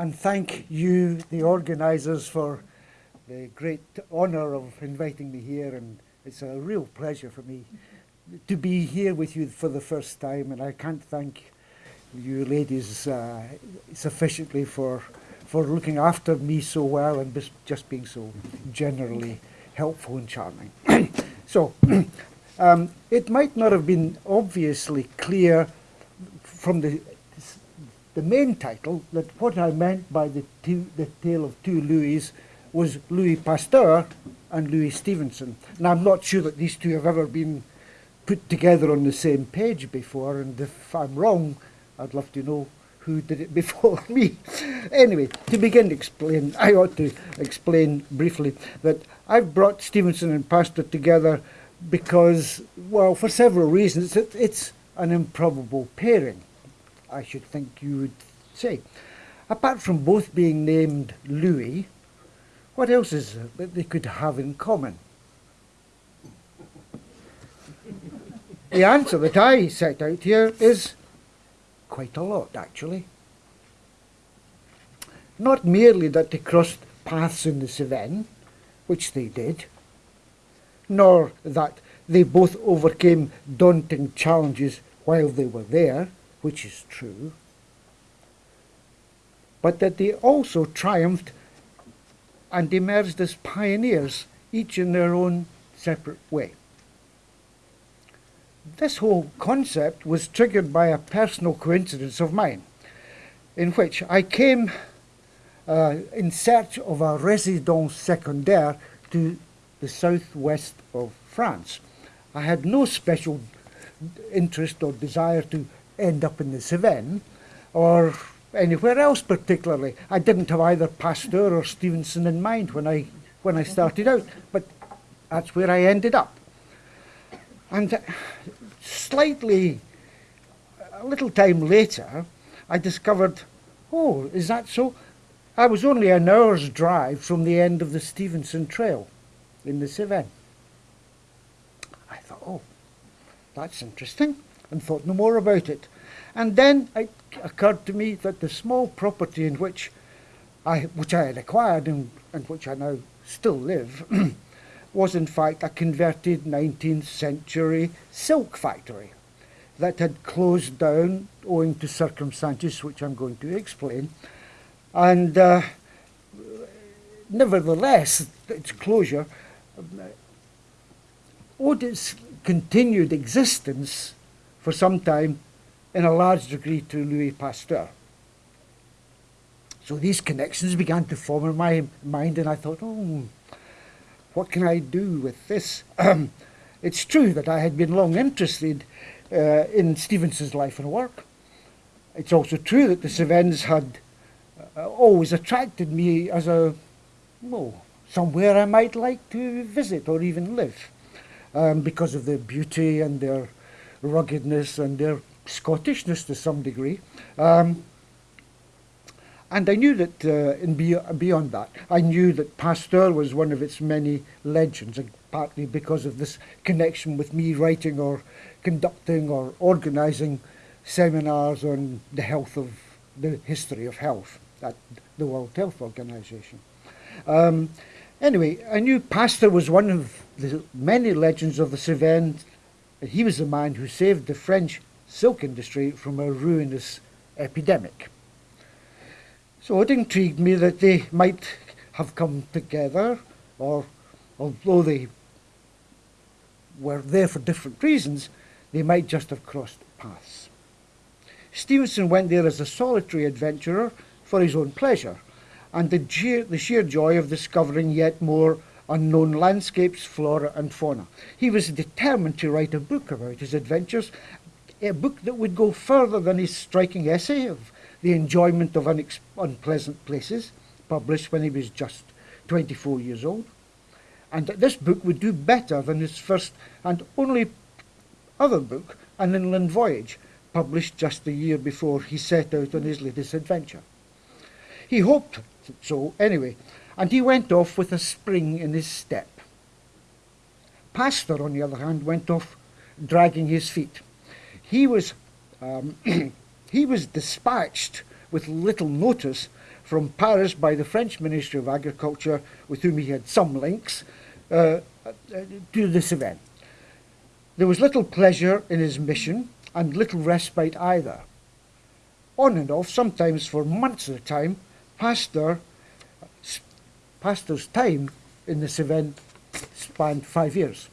and thank you, the organisers, for the great honour of inviting me here. And it's a real pleasure for me to be here with you for the first time. And I can't thank you ladies uh, sufficiently for for looking after me so well and just being so generally helpful and charming. so, um, it might not have been obviously clear from the the main title that what I meant by the, two, the tale of two Louis was Louis Pasteur and Louis Stevenson. And I'm not sure that these two have ever been put together on the same page before, and if I'm wrong, I'd love to know who did it before me. anyway, to begin to explain, I ought to explain briefly that I've brought Stevenson and Pasteur together because, well, for several reasons. It's an improbable pairing. I should think you would say. Apart from both being named Louis, what else is there that they could have in common? the answer that I set out here is quite a lot, actually. Not merely that they crossed paths in the Cevennes, which they did, nor that they both overcame daunting challenges while they were there, which is true, but that they also triumphed and emerged as pioneers, each in their own separate way. This whole concept was triggered by a personal coincidence of mine, in which I came uh, in search of a résidence secondaire to the southwest of France. I had no special interest or desire to end up in the Cevennes or anywhere else particularly. I didn't have either Pasteur or Stevenson in mind when I, when I started out, but that's where I ended up. And uh, slightly, a little time later, I discovered, oh, is that so? I was only an hour's drive from the end of the Stevenson Trail in the Cevennes. I thought, oh, that's interesting and thought no more about it. And then it occurred to me that the small property in which I, which I had acquired and, and which I now still live, was in fact a converted 19th century silk factory that had closed down owing to circumstances which I'm going to explain. And uh, nevertheless, its closure uh, owed its continued existence for some time in a large degree to Louis Pasteur. So these connections began to form in my mind and I thought, oh, what can I do with this? it's true that I had been long interested uh, in Stevenson's life and work. It's also true that the Cevennes had uh, always attracted me as a, well, somewhere I might like to visit or even live um, because of their beauty and their ruggedness and their Scottishness to some degree. Um, and I knew that, uh, in be beyond that, I knew that Pasteur was one of its many legends, partly because of this connection with me writing or conducting or organising seminars on the health of the history of health at the World Health Organization. Um, anyway, I knew Pasteur was one of the many legends of the Cevennes he was the man who saved the French silk industry from a ruinous epidemic. So it intrigued me that they might have come together, or although they were there for different reasons, they might just have crossed paths. Stevenson went there as a solitary adventurer for his own pleasure, and the sheer, the sheer joy of discovering yet more unknown landscapes, flora and fauna. He was determined to write a book about his adventures, a book that would go further than his striking essay of the enjoyment of unpleasant places, published when he was just 24 years old. And that this book would do better than his first and only other book, An Inland Voyage, published just a year before he set out on his latest adventure. He hoped so anyway, and he went off with a spring in his step. Pasteur, on the other hand, went off dragging his feet. He was, um, he was dispatched with little notice from Paris by the French Ministry of Agriculture, with whom he had some links, uh, uh, to this event. There was little pleasure in his mission and little respite either. On and off, sometimes for months at a time, Pasteur, Pasteur's time in this event spanned five years.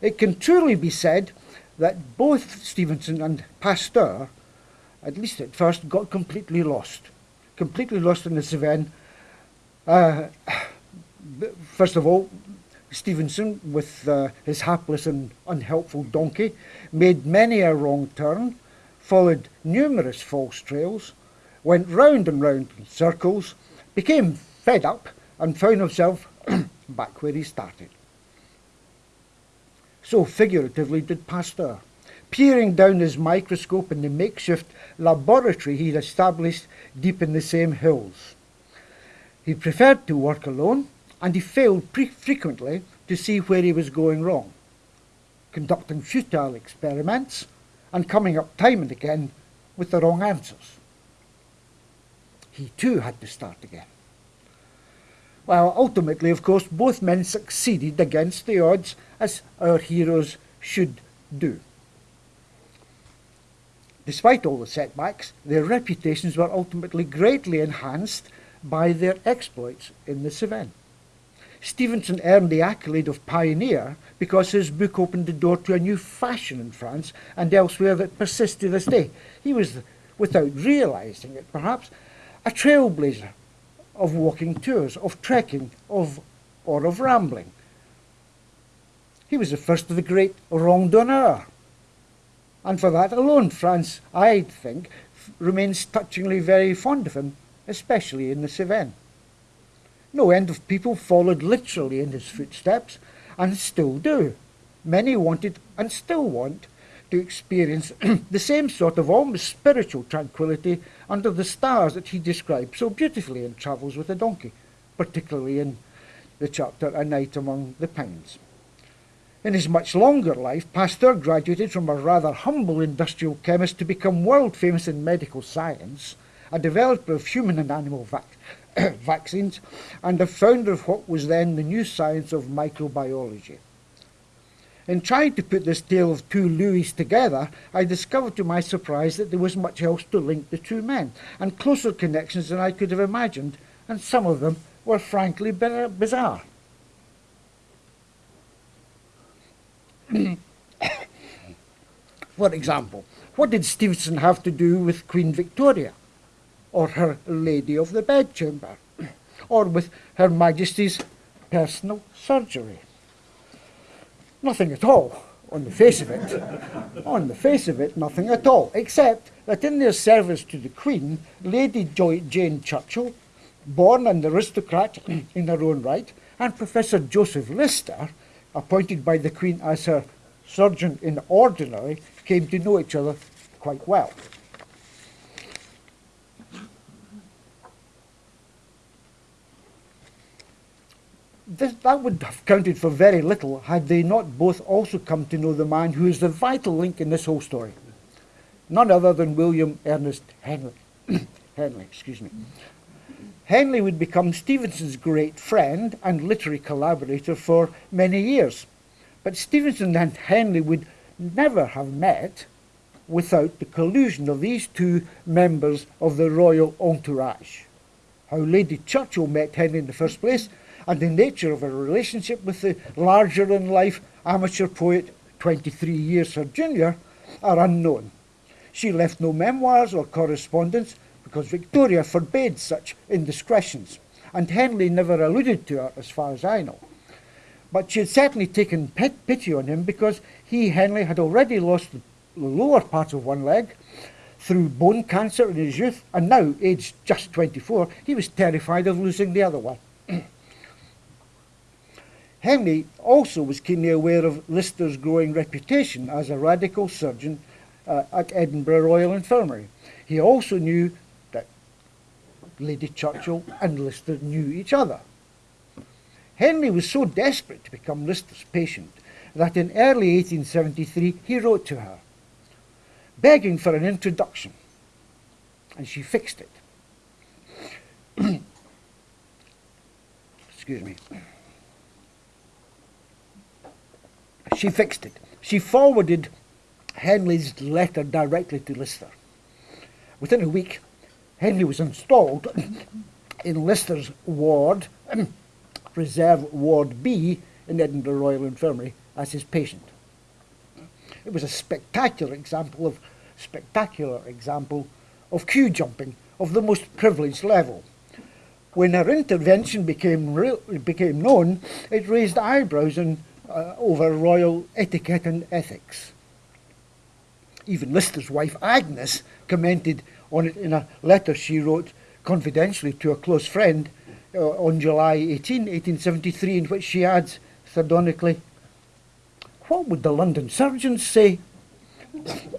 It can truly be said that both Stevenson and Pasteur, at least at first, got completely lost. Completely lost in this event. Uh, first of all, Stevenson, with uh, his hapless and unhelpful donkey, made many a wrong turn, followed numerous false trails, went round and round in circles, became fed up, and found himself back where he started. So figuratively did Pasteur, peering down his microscope in the makeshift laboratory he'd established deep in the same hills. He preferred to work alone, and he failed frequently to see where he was going wrong, conducting futile experiments and coming up time and again with the wrong answers. He too had to start again. Well, ultimately, of course, both men succeeded against the odds, as our heroes should do. Despite all the setbacks, their reputations were ultimately greatly enhanced by their exploits in this event. Stevenson earned the accolade of pioneer because his book opened the door to a new fashion in France and elsewhere that persists to this day. He was, without realizing it perhaps, a trailblazer of walking tours, of trekking, of or of rambling. He was the first of the great randonneurs. And for that alone, France, I think, remains touchingly very fond of him, especially in the Cevennes. No end of people followed literally in his footsteps, and still do. Many wanted and still want to experience the same sort of almost spiritual tranquility under the stars that he describes so beautifully in Travels with a Donkey, particularly in the chapter A Night Among the Pines. In his much longer life, Pasteur graduated from a rather humble industrial chemist to become world famous in medical science, a developer of human and animal vac vaccines, and a founder of what was then the new science of microbiology. In trying to put this tale of two Louis together, I discovered to my surprise that there was much else to link the two men, and closer connections than I could have imagined, and some of them were frankly bizarre. For example, what did Stevenson have to do with Queen Victoria, or her Lady of the Bedchamber, or with Her Majesty's personal surgery? Nothing at all, on the face of it. on the face of it, nothing at all, except that in their service to the Queen, Lady Jane Churchill, born an aristocrat in her own right, and Professor Joseph Lister, appointed by the Queen as her surgeon in ordinary, came to know each other quite well. This, that would have counted for very little had they not both also come to know the man who is the vital link in this whole story. None other than William Ernest Henley. Henley, excuse me. Henley would become Stevenson's great friend and literary collaborator for many years. But Stevenson and Henley would never have met without the collusion of these two members of the royal entourage. How Lady Churchill met Henley in the first place and the nature of her relationship with the larger-in-life amateur poet 23 years her junior are unknown. She left no memoirs or correspondence because Victoria forbade such indiscretions, and Henley never alluded to her as far as I know. But she had certainly taken pity on him because he, Henley, had already lost the lower part of one leg through bone cancer in his youth, and now, aged just 24, he was terrified of losing the other one. Henley also was keenly aware of Lister's growing reputation as a radical surgeon uh, at Edinburgh Royal Infirmary. He also knew that Lady Churchill and Lister knew each other. Henley was so desperate to become Lister's patient that in early 1873 he wrote to her, begging for an introduction. and she fixed it. Excuse me. She fixed it. She forwarded Henley's letter directly to Lister. Within a week, Henley was installed in Lister's ward, Reserve Ward B, in Edinburgh Royal Infirmary as his patient. It was a spectacular example of spectacular example of queue jumping of the most privileged level. When her intervention became became known, it raised eyebrows in, uh, over royal etiquette and ethics. Even Lister's wife Agnes commented on it in a letter she wrote confidentially to a close friend uh, on July 18, 1873, in which she adds sardonically, What would the London surgeons say?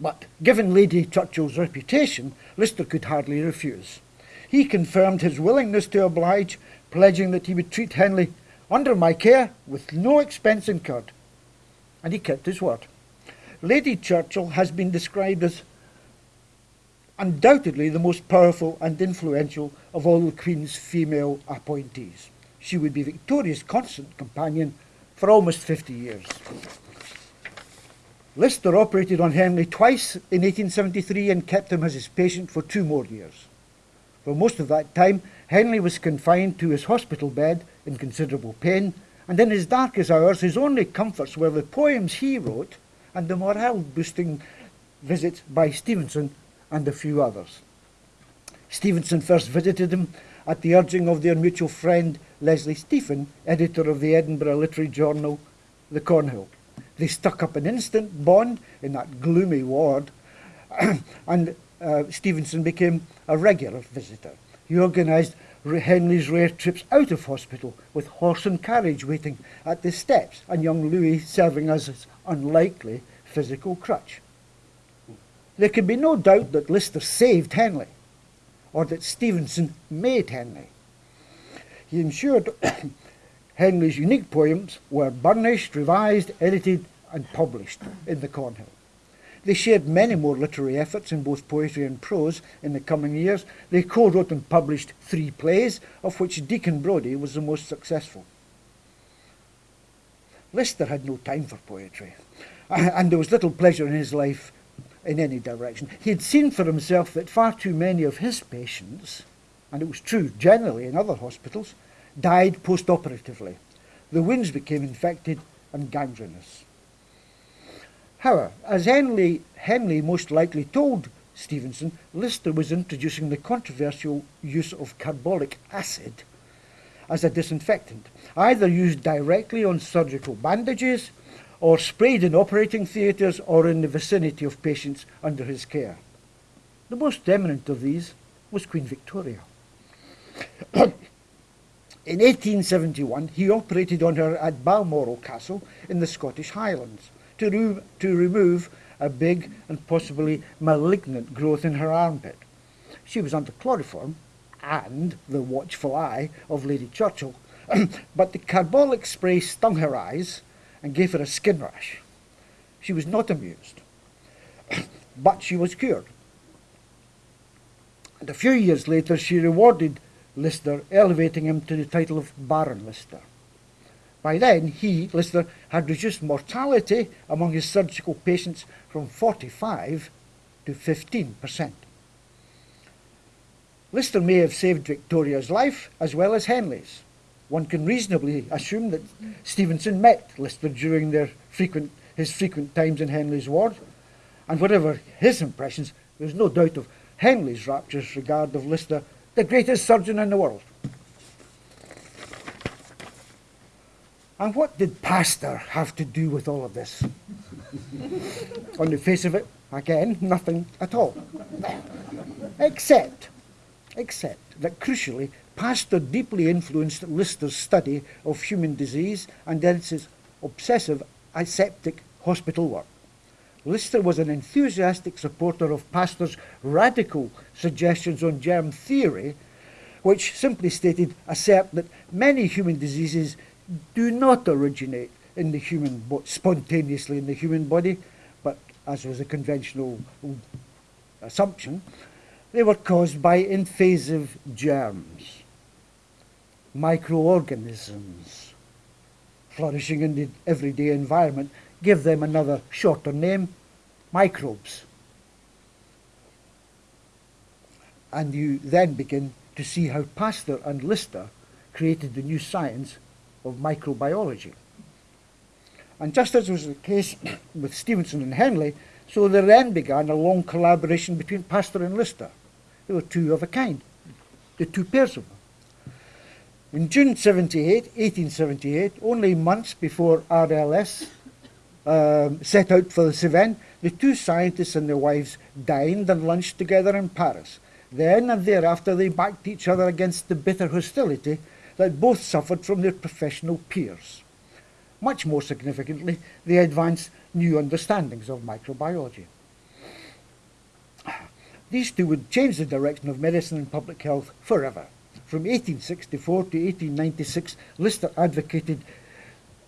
but given Lady Churchill's reputation, Lister could hardly refuse. He confirmed his willingness to oblige, pledging that he would treat Henley under my care with no expense incurred. And he kept his word. Lady Churchill has been described as undoubtedly the most powerful and influential of all the Queen's female appointees. She would be Victoria's constant companion for almost 50 years. Lister operated on Henley twice in 1873 and kept him as his patient for two more years. For most of that time, Henley was confined to his hospital bed in considerable pain, and in his darkest hours, his only comforts were the poems he wrote and the morale boosting visits by Stevenson and a few others. Stevenson first visited him at the urging of their mutual friend Leslie Stephen, editor of the Edinburgh literary journal The Cornhill. They stuck up an instant bond in that gloomy ward, and uh, Stevenson became a regular visitor. He organised Henley's rare trips out of hospital with horse and carriage waiting at the steps, and young Louis serving as his unlikely physical crutch. There can be no doubt that Lister saved Henley, or that Stevenson made Henley. He ensured Henley's unique poems were burnished, revised, edited, and published in the Cornhill. They shared many more literary efforts in both poetry and prose in the coming years. They co-wrote and published three plays, of which Deacon Brodie was the most successful. Lister had no time for poetry, and there was little pleasure in his life in any direction. He had seen for himself that far too many of his patients, and it was true generally in other hospitals, died post-operatively. The wounds became infected and gangrenous. However, as Henley, Henley most likely told Stevenson, Lister was introducing the controversial use of carbolic acid as a disinfectant, either used directly on surgical bandages or sprayed in operating theatres or in the vicinity of patients under his care. The most eminent of these was Queen Victoria. In 1871, he operated on her at Balmoral Castle in the Scottish Highlands to, to remove a big and possibly malignant growth in her armpit. She was under chloroform and the watchful eye of Lady Churchill, but the carbolic spray stung her eyes and gave her a skin rash. She was not amused, but she was cured. And a few years later, she rewarded Lister, elevating him to the title of Baron Lister. By then, he, Lister, had reduced mortality among his surgical patients from 45 to 15%. Lister may have saved Victoria's life as well as Henley's. One can reasonably assume that Stevenson met Lister during their frequent, his frequent times in Henley's ward, and whatever his impressions, there's no doubt of Henley's rapturous regard of Lister the greatest surgeon in the world. And what did Pasteur have to do with all of this? On the face of it, again, nothing at all. Except, except that crucially, Pasteur deeply influenced Lister's study of human disease and his obsessive aseptic hospital work. Lister was an enthusiastic supporter of Pasteur's radical suggestions on germ theory, which simply stated assert that many human diseases do not originate in the human spontaneously in the human body, but as was a conventional assumption, they were caused by invasive germs, microorganisms flourishing in the everyday environment. Give them another shorter name, microbes. And you then begin to see how Pasteur and Lister created the new science of microbiology. And just as was the case with Stevenson and Henley, so there then began a long collaboration between Pasteur and Lister. They were two of a kind, the two pairs of them. In June 78, 1878, only months before RLS um, set out for the Cevennes, the two scientists and their wives dined and lunched together in Paris. Then and thereafter they backed each other against the bitter hostility that both suffered from their professional peers. Much more significantly, they advanced new understandings of microbiology. These two would change the direction of medicine and public health forever. From 1864 to 1896, Lister advocated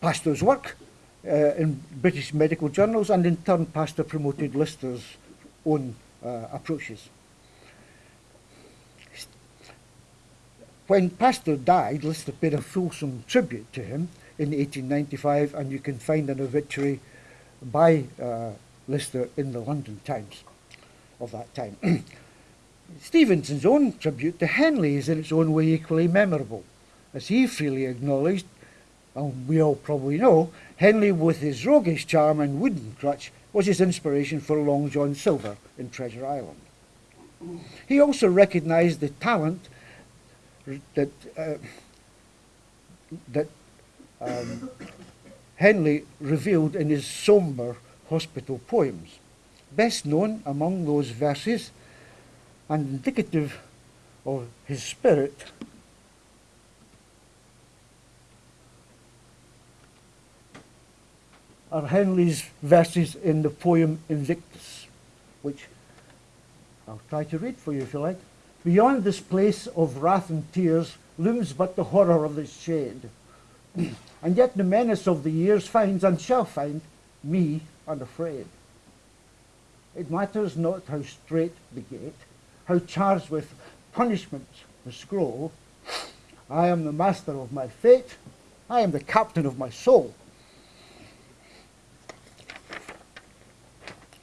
Pasteur's work uh, in British medical journals, and in turn, Pasteur promoted Lister's own uh, approaches. When Pasteur died, Lister paid a fulsome tribute to him in 1895, and you can find an obituary by uh, Lister in the London Times of that time. Stevenson's own tribute to Henley is in its own way equally memorable, as he freely acknowledged, and we all probably know, Henley with his roguish charm and wooden crutch was his inspiration for Long John Silver in Treasure Island. He also recognised the talent that uh, that um, Henley revealed in his sombre hospital poems. Best known among those verses and indicative of his spirit are Henley's verses in the poem Invictus, which I'll try to read for you if you like. Beyond this place of wrath and tears looms but the horror of its shade. and yet the menace of the years finds and shall find me unafraid. It matters not how straight the gate, how charged with punishment the scroll. I am the master of my fate. I am the captain of my soul.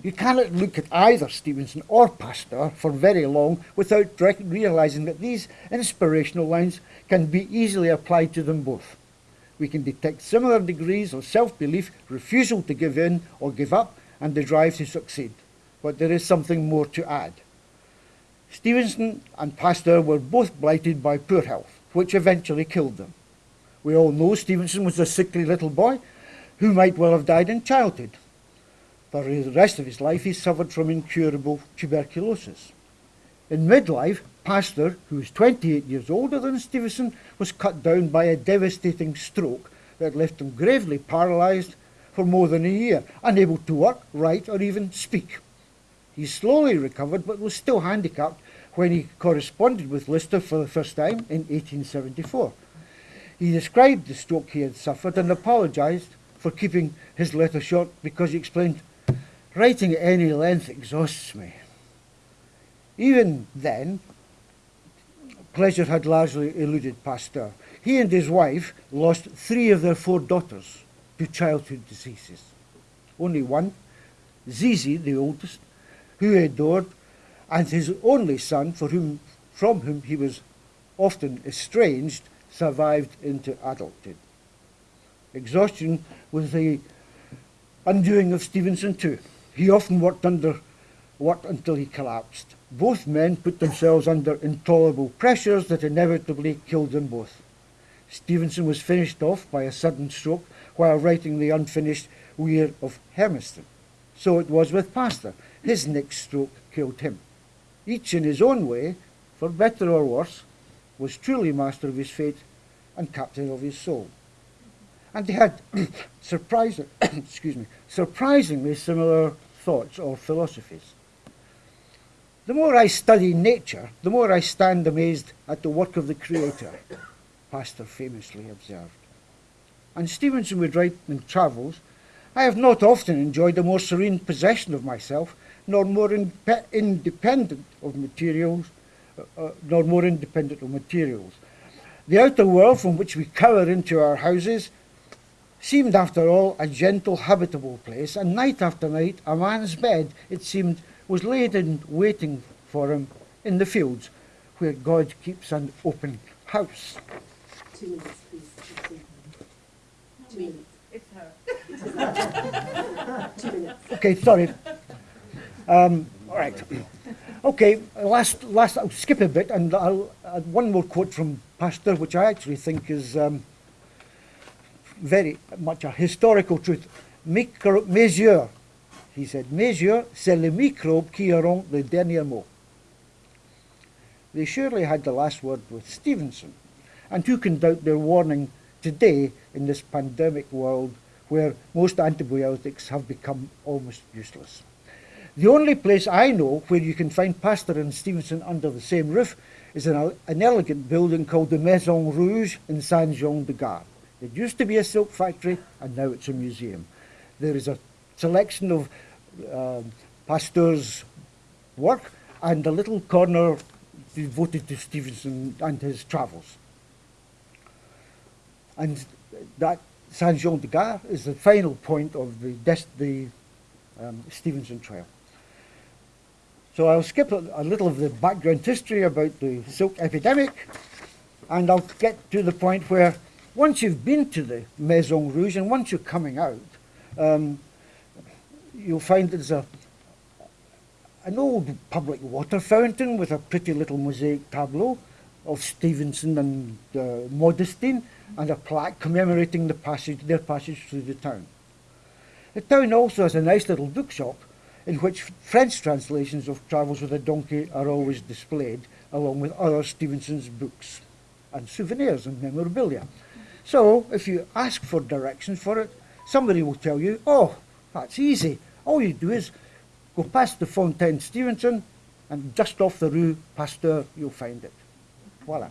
You cannot look at either Stevenson or Pasteur for very long without realizing that these inspirational lines can be easily applied to them both. We can detect similar degrees of self-belief, refusal to give in or give up, and the drive to succeed. But there is something more to add. Stevenson and Pasteur were both blighted by poor health, which eventually killed them. We all know Stevenson was a sickly little boy who might well have died in childhood. For the rest of his life, he suffered from incurable tuberculosis. In midlife, Pasteur, who was 28 years older than Stevenson, was cut down by a devastating stroke that left him gravely paralysed for more than a year, unable to work, write, or even speak. He slowly recovered, but was still handicapped when he corresponded with Lister for the first time in 1874. He described the stroke he had suffered and apologised for keeping his letter short because he explained, Writing at any length exhausts me. Even then, pleasure had largely eluded Pasteur. He and his wife lost three of their four daughters to childhood diseases. Only one, Zizi, the oldest, who he adored, and his only son, for whom, from whom he was often estranged, survived into adulthood. Exhaustion was the undoing of Stevenson too. He often worked under worked until he collapsed. Both men put themselves under intolerable pressures that inevitably killed them both. Stevenson was finished off by a sudden stroke while writing the unfinished Weir of Hermiston. So it was with Pasteur. His next stroke killed him. Each in his own way, for better or worse, was truly master of his fate and captain of his soul. And they had surprising, excuse me, surprisingly similar thoughts or philosophies. The more I study nature, the more I stand amazed at the work of the Creator, Pasteur famously observed. And Stevenson would write in Travels I have not often enjoyed a more serene possession of myself, nor more independent of materials, uh, uh, nor more independent of materials. The outer world from which we cower into our houses seemed, after all, a gentle, habitable place, and night after night a man's bed, it seemed, was laid in waiting for him in the fields, where God keeps an open house. Two minutes, please. Two minutes. It's her. Two minutes. Okay, sorry. Um, all right. Okay, last, last, I'll skip a bit and I'll add one more quote from Pasteur, which I actually think is um, very much a historical truth. Micro, mesure, he said, mesure, c'est le microbe qui auront le dernier mot. They surely had the last word with Stevenson. And who can doubt their warning today in this pandemic world where most antibiotics have become almost useless? The only place I know where you can find Pasteur and Stevenson under the same roof is an, an elegant building called the Maison Rouge in Saint Jean du Gard. It used to be a silk factory and now it's a museum. There is a selection of um, Pasteur's work and a little corner devoted to Stevenson and his travels. And that Saint Jean du Gard is the final point of the, the um, Stevenson Trail. So I'll skip a, a little of the background history about the silk epidemic and I'll get to the point where once you've been to the Maison Rouge and once you're coming out, um, you'll find there's a, an old public water fountain with a pretty little mosaic tableau of Stevenson and uh, Modestine and a plaque commemorating the passage, their passage through the town. The town also has a nice little bookshop in which French translations of Travels with a Donkey are always displayed, along with other Stevenson's books and souvenirs and memorabilia. So, if you ask for directions for it, somebody will tell you, oh, that's easy. All you do is go past the Fontaine Stevenson and just off the Rue Pasteur, you'll find it. Voila.